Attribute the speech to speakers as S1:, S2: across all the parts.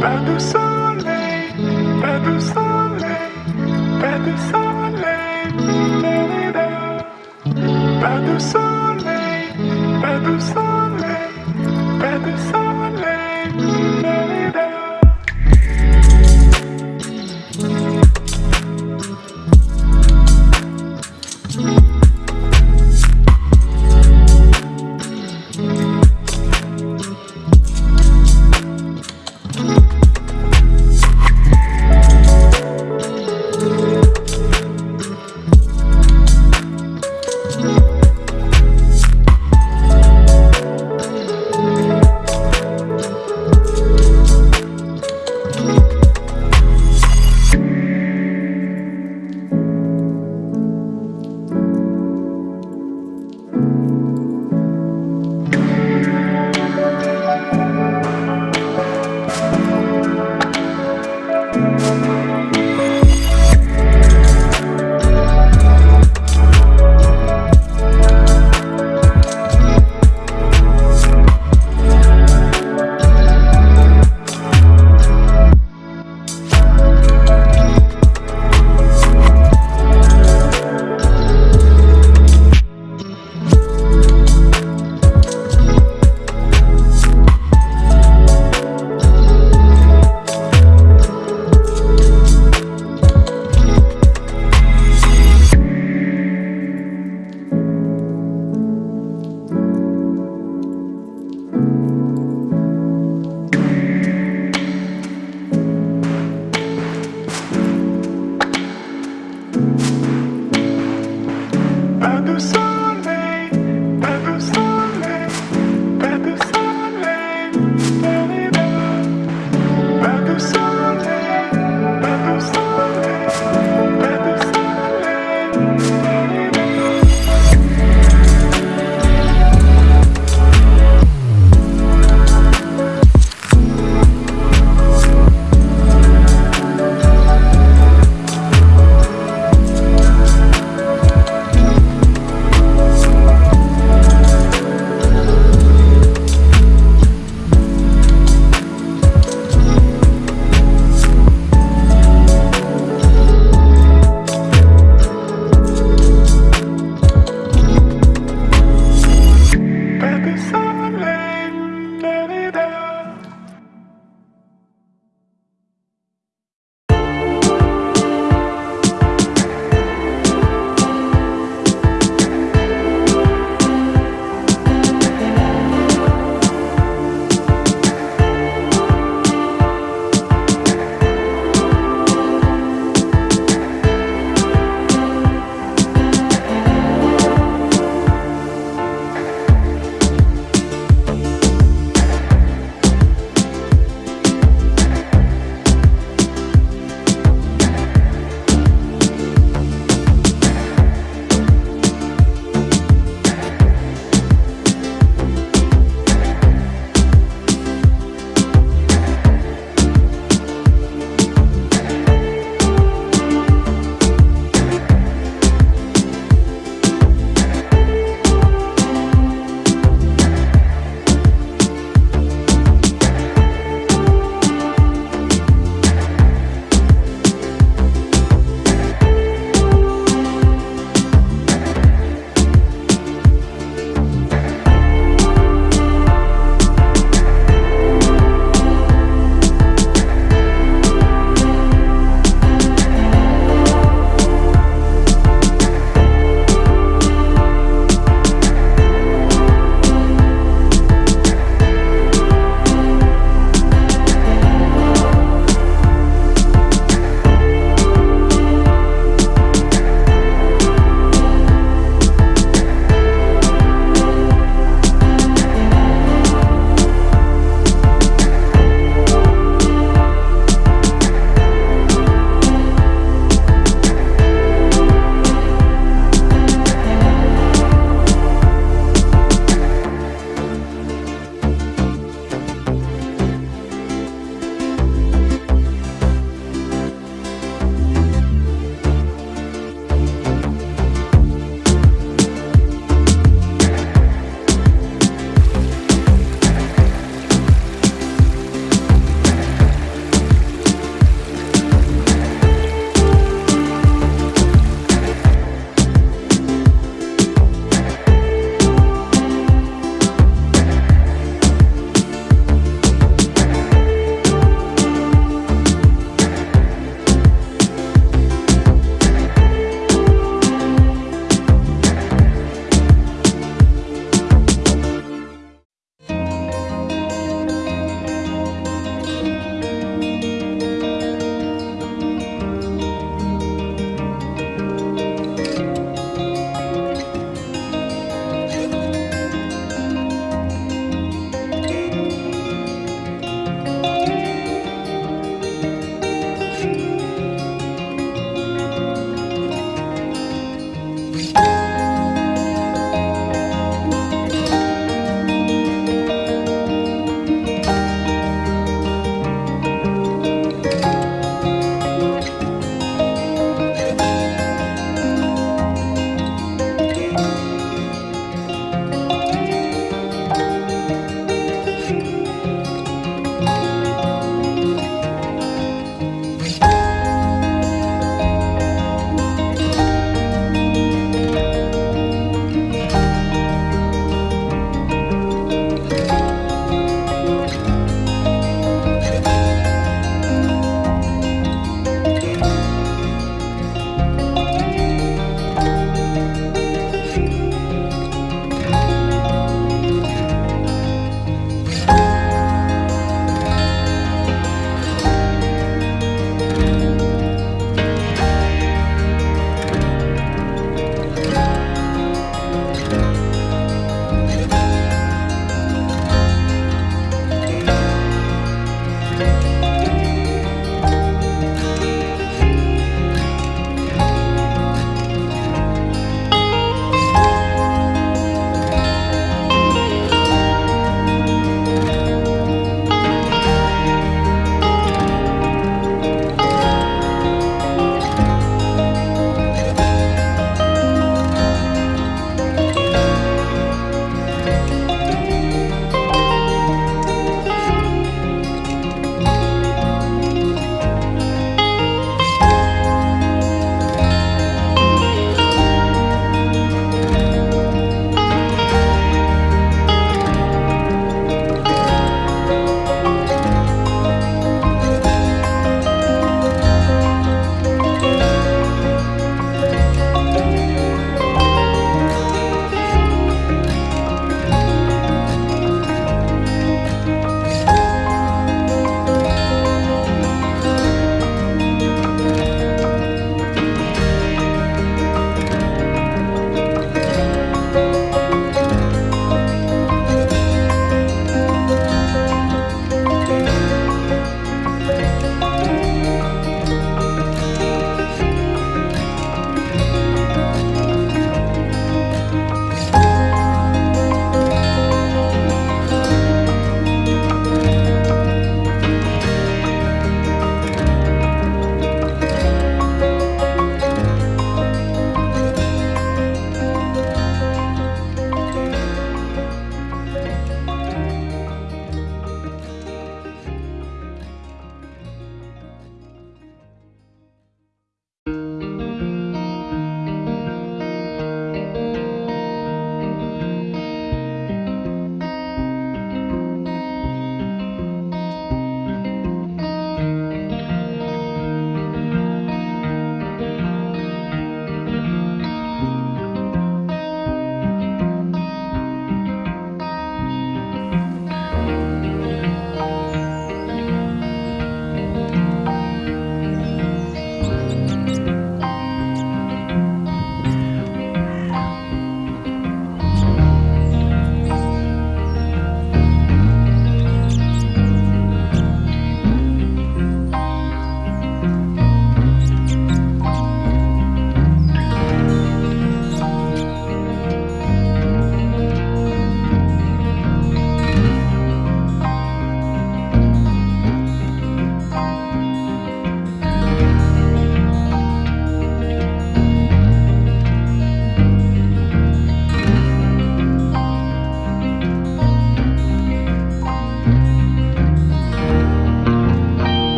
S1: Pas de soleil, pas de soleil, pas de soleil, pas de soleil, pas de soleil, pas de soleil.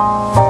S1: oh